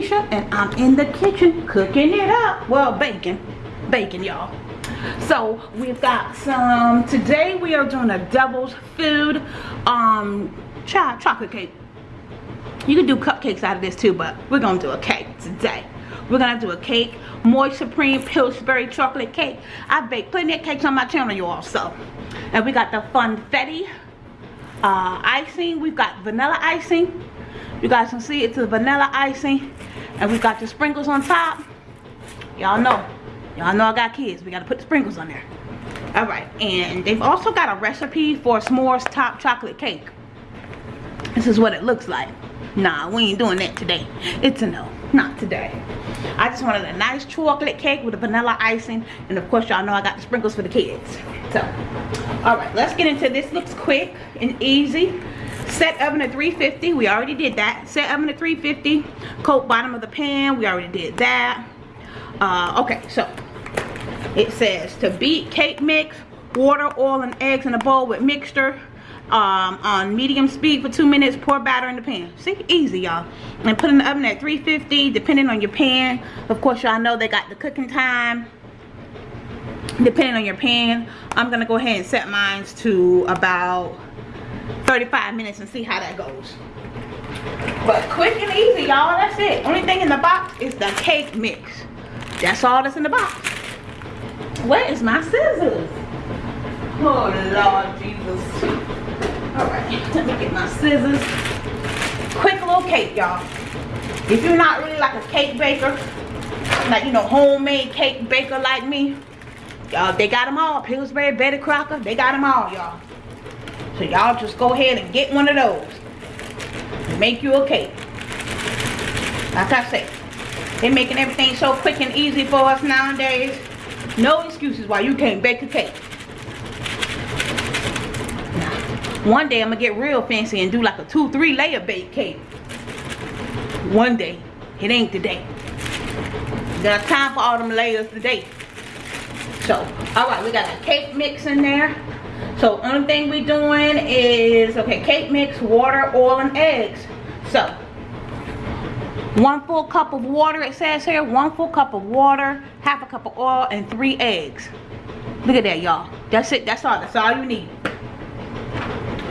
Misha and I'm in the kitchen cooking it up. Well, baking. Baking, y'all. So we've got some, today we are doing a devil's food um, chocolate cake. You can do cupcakes out of this too, but we're gonna do a cake today. We're gonna do a cake, Moist Supreme Pillsbury chocolate cake. I baked plenty of cakes on my channel, you all. So, and we got the Funfetti uh, icing. We've got vanilla icing. You guys can see it's a vanilla icing, and we've got the sprinkles on top. Y'all know, y'all know I got kids. We gotta put the sprinkles on there. All right, and they've also got a recipe for a s'mores top chocolate cake. This is what it looks like. Nah, we ain't doing that today. It's a no, not today. I just wanted a nice chocolate cake with a vanilla icing. And of course, y'all know I got the sprinkles for the kids. So, all right, let's get into this. Looks quick and easy. Set oven at 350. We already did that. Set oven at 350. Coat bottom of the pan. We already did that. Uh, okay, so it says to beat cake mix, water, oil, and eggs in a bowl with mixture um, on medium speed for two minutes pour batter in the pan see easy y'all and put in the oven at 350 depending on your pan of course y'all know they got the cooking time depending on your pan i'm gonna go ahead and set mine to about 35 minutes and see how that goes but quick and easy y'all that's it only thing in the box is the cake mix that's all that's in the box where is my scissors oh lord jesus Alright, let me get my scissors. Quick little cake, y'all. If you're not really like a cake baker, like, you know, homemade cake baker like me, y'all, they got them all. Pillsbury, Betty Crocker, they got them all, y'all. So y'all just go ahead and get one of those. Make you a cake. Like I said, they're making everything so quick and easy for us nowadays. No excuses why you can't bake a cake. One day I'm gonna get real fancy and do like a two, three layer bake cake. One day. It ain't today. Got time for all them layers today. So, alright, we got a cake mix in there. So, only thing we doing is, okay, cake mix, water, oil, and eggs. So, one full cup of water, it says here. One full cup of water, half a cup of oil, and three eggs. Look at that, y'all. That's it. That's all. That's all you need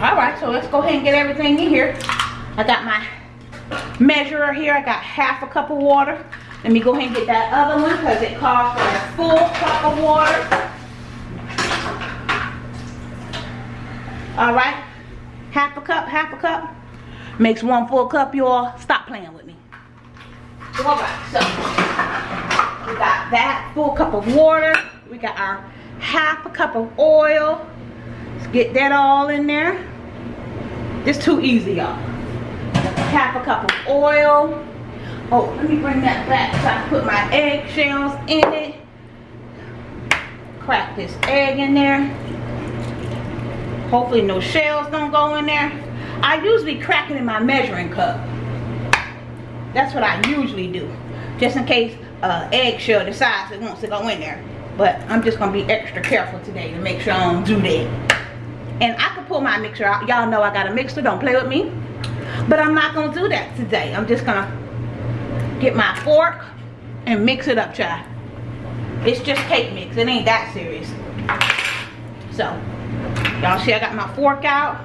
all right so let's go ahead and get everything in here i got my measurer here i got half a cup of water let me go ahead and get that other one because it calls for a full cup of water all right half a cup half a cup makes one full cup y'all stop playing with me all right so we got that full cup of water we got our half a cup of oil let's get that all in there it's too easy, y'all. Half a cup of oil. Oh, let me bring that back so I can put my eggshells in it. Crack this egg in there. Hopefully no shells don't go in there. I usually crack it in my measuring cup. That's what I usually do. Just in case uh, eggshell decides it wants to go in there. But I'm just going to be extra careful today to make sure I don't do that and I can pull my mixer out. Y'all know I got a mixer, don't play with me. But I'm not gonna do that today. I'm just gonna get my fork and mix it up, child. It's just cake mix, it ain't that serious. See I got my fork out.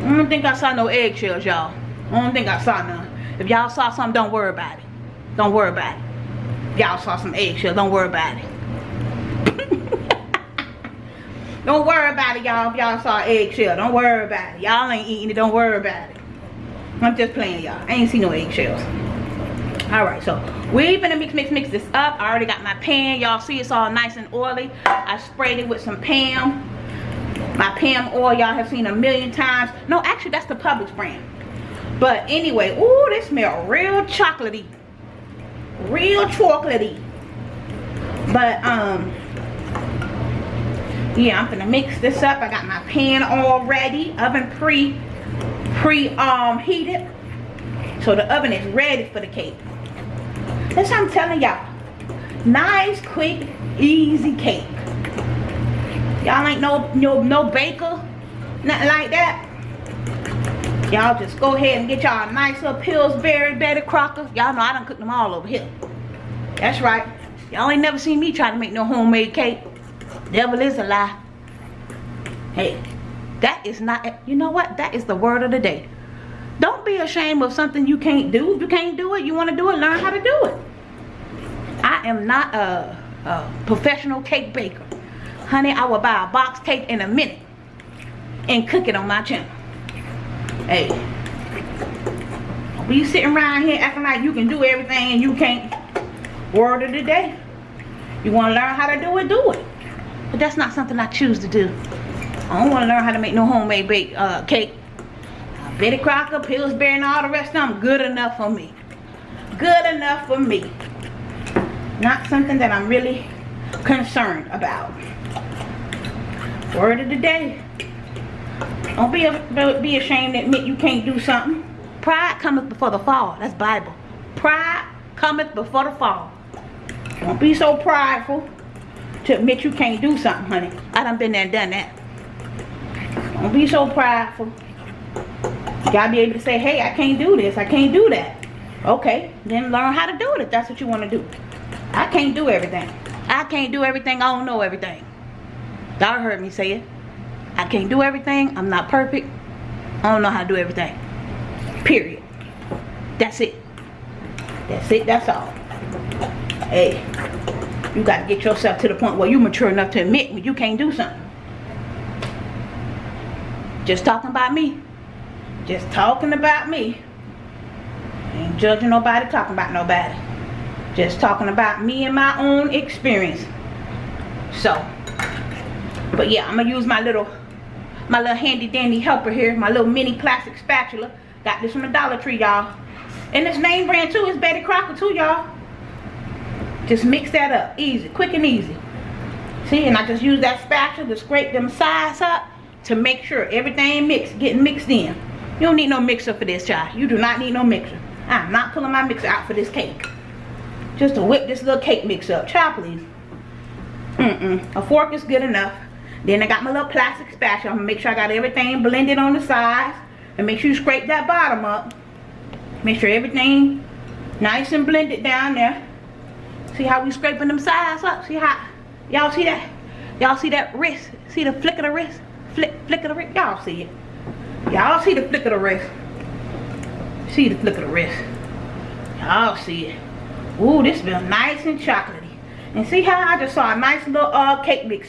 I don't think I saw no eggshells, y'all. I don't think I saw none. If y'all saw some, don't worry about it. Don't worry about it. Y'all saw some eggshells, don't worry about it. Don't worry about it, y'all. If y'all saw eggshell, don't worry about it. Y'all ain't eating it. Don't worry about it. I'm just playing, y'all. I ain't seen no eggshells. All right, so we finna mix, mix, mix this up. I already got my pan. Y'all see it's all nice and oily. I sprayed it with some Pam. My Pam oil, y'all have seen a million times. No, actually, that's the Publix brand. But anyway, ooh, this smell real chocolatey. Real chocolatey. But, um, yeah i'm gonna mix this up i got my pan all ready oven pre pre um heated so the oven is ready for the cake that's what i'm telling y'all nice quick easy cake y'all ain't no no no baker nothing like that Y'all just go ahead and get y'all a nice little Pillsbury Betty Crocker. Y'all know I done cooked them all over here. That's right. Y'all ain't never seen me try to make no homemade cake. Devil is a lie. Hey, that is not, you know what? That is the word of the day. Don't be ashamed of something you can't do. If you can't do it, you want to do it, learn how to do it. I am not a, a professional cake baker. Honey, I will buy a box cake in a minute and cook it on my channel. Hey, be sitting around here acting like you can do everything and you can't. Word of the day. You want to learn how to do it, do it. But that's not something I choose to do. I don't want to learn how to make no homemade bake uh, cake. Betty Crocker, Pillsbury, and all the rest of them good enough for me. Good enough for me. Not something that I'm really concerned about. Word of the day. Don't be, a, be ashamed to admit you can't do something. Pride cometh before the fall. That's Bible. Pride cometh before the fall. Don't be so prideful to admit you can't do something, honey. I done been there and done that. Don't be so prideful. You gotta be able to say, hey, I can't do this. I can't do that. Okay, then learn how to do it if that's what you want to do. I can't do everything. I can't do everything. I don't know everything. Y'all heard me say it. I can't do everything. I'm not perfect. I don't know how to do everything. Period. That's it. That's it. That's all. Hey, you got to get yourself to the point where you mature enough to admit when you can't do something. Just talking about me. Just talking about me. Ain't judging nobody, talking about nobody. Just talking about me and my own experience. So, but yeah, I'm to use my little my little handy dandy helper here my little mini plastic spatula. Got this from the dollar tree y'all. And this name brand too is betty crocker too y'all. Just mix that up. Easy quick and easy. See and i just use that spatula to scrape them sides up to make sure everything mixed getting mixed in. You don't need no mixer for this child. You do not need no mixer. I'm not pulling my mixer out for this cake. Just to whip this little cake mix up. Child please. Mm-mm. A fork is good enough then I got my little plastic spatula. I'm gonna make sure I got everything blended on the sides. And make sure you scrape that bottom up. Make sure everything nice and blended down there. See how we scraping them sides up? See how, y'all see that? Y'all see that wrist? See the flick of the wrist? Flick, flick of the wrist? Y'all see it. Y'all see the flick of the wrist. See the flick of the wrist. Y'all see it. Ooh, this smells nice and chocolatey. And see how I just saw a nice little uh, cake mix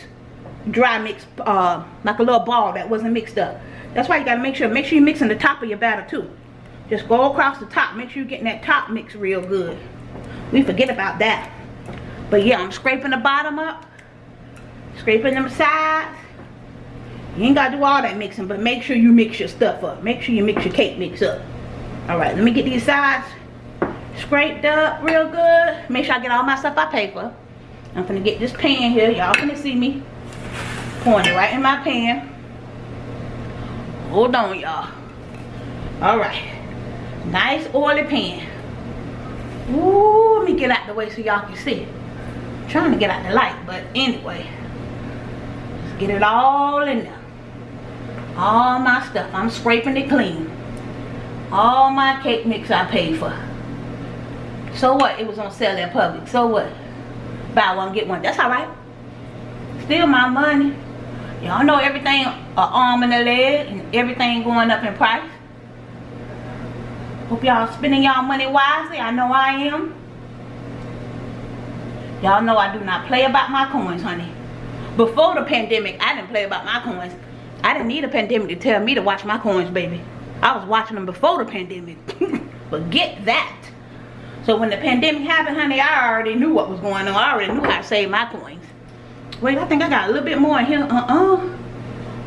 dry mix, uh, like a little ball that wasn't mixed up. That's why you gotta make sure, make sure you're mixing the top of your batter too. Just go across the top, make sure you're getting that top mix real good. We forget about that. But yeah, I'm scraping the bottom up, scraping them sides. You ain't gotta do all that mixing, but make sure you mix your stuff up. Make sure you mix your cake mix up. All right, let me get these sides scraped up real good. Make sure I get all my stuff I pay for. I'm gonna get this pan here. Y'all gonna see me pouring it right in my pan hold on y'all. All right. Nice oily pan Ooh, let me get out the way so y'all can see. I'm trying to get out the light but anyway. Let's get it all in there. All my stuff. I'm scraping it clean. All my cake mix I paid for. So what? It was on sale in Publix so what? Buy one get one. That's all right. Still my money Y'all know everything an arm and a leg and everything going up in price. Hope y'all spending y'all money wisely. I know I am. Y'all know I do not play about my coins, honey. Before the pandemic, I didn't play about my coins. I didn't need a pandemic to tell me to watch my coins, baby. I was watching them before the pandemic. Forget that. So when the pandemic happened, honey, I already knew what was going on. I already knew how to save my coins. Wait, I think I got a little bit more in here. Uh-uh.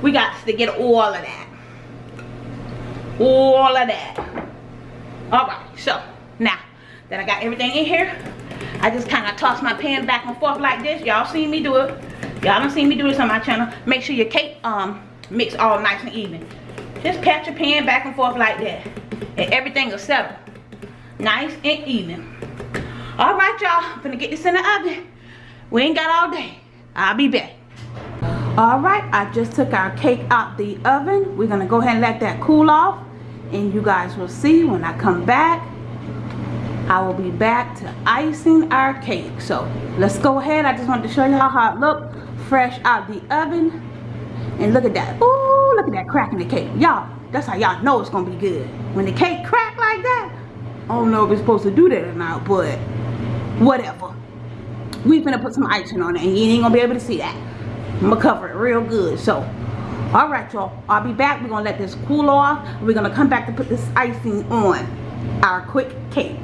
We got to get all of that. All of that. Alright, so now that I got everything in here, I just kind of toss my pan back and forth like this. Y'all seen me do it. Y'all don't see me do this on my channel. Make sure your cake um mix all nice and even. Just pat your pan back and forth like that. And everything will settle. Nice and even. Alright, y'all. I'm gonna get this in the oven. We ain't got all day. I'll be back. All right, I just took our cake out the oven. We're gonna go ahead and let that cool off. and you guys will see when I come back I will be back to icing our cake so let's go ahead I just wanted to show you how it looked fresh out the oven and look at that Ooh, look at that crack in the cake y'all that's how y'all know it's gonna be good when the cake crack like that I don't know if it's supposed to do that or not but whatever we finna put some icing on it and you ain't gonna be able to see that. I'm gonna cover it real good so. All right y'all I'll be back. We're gonna let this cool off we're gonna come back to put this icing on our quick cake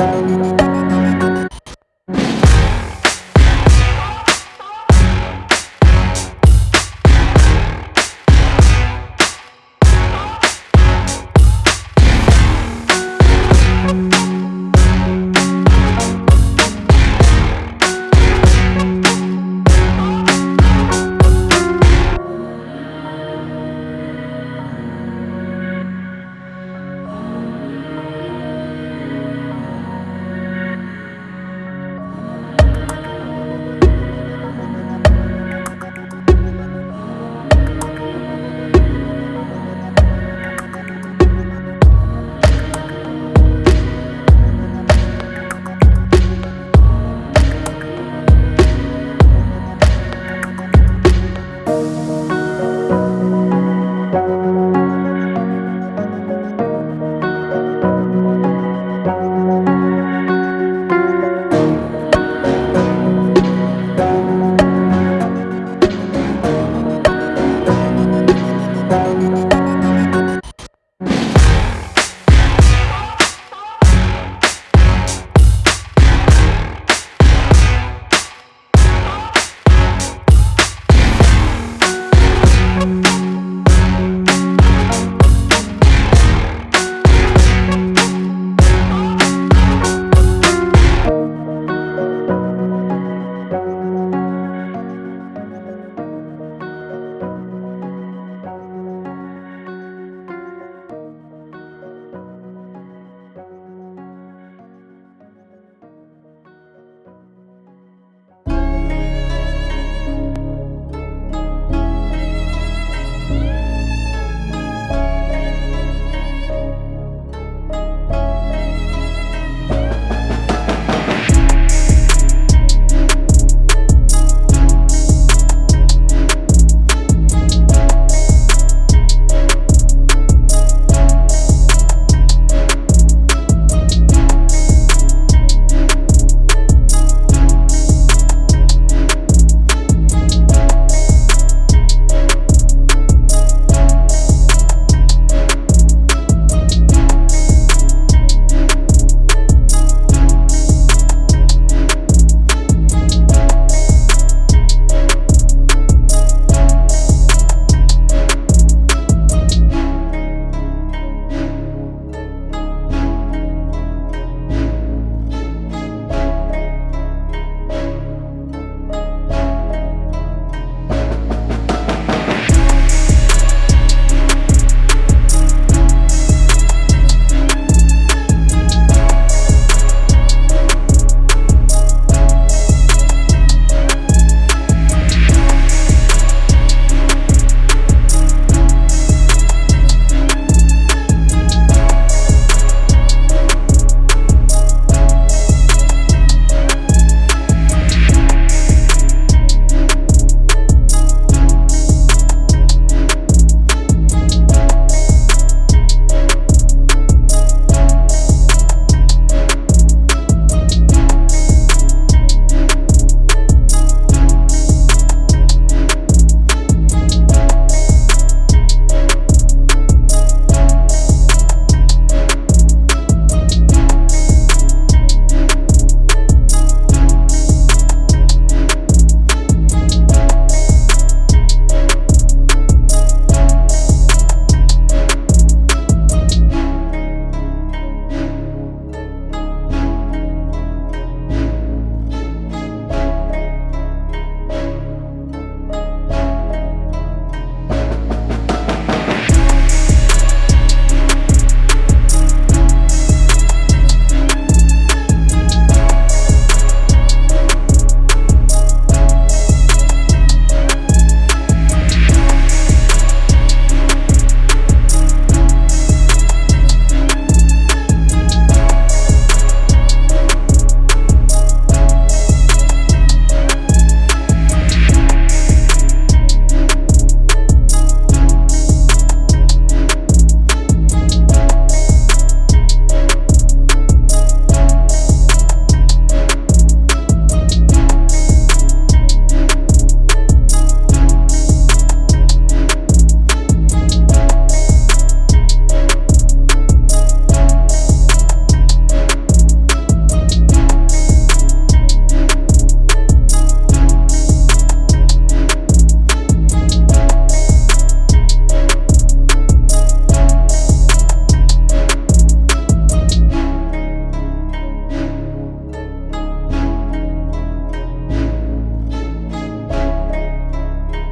Música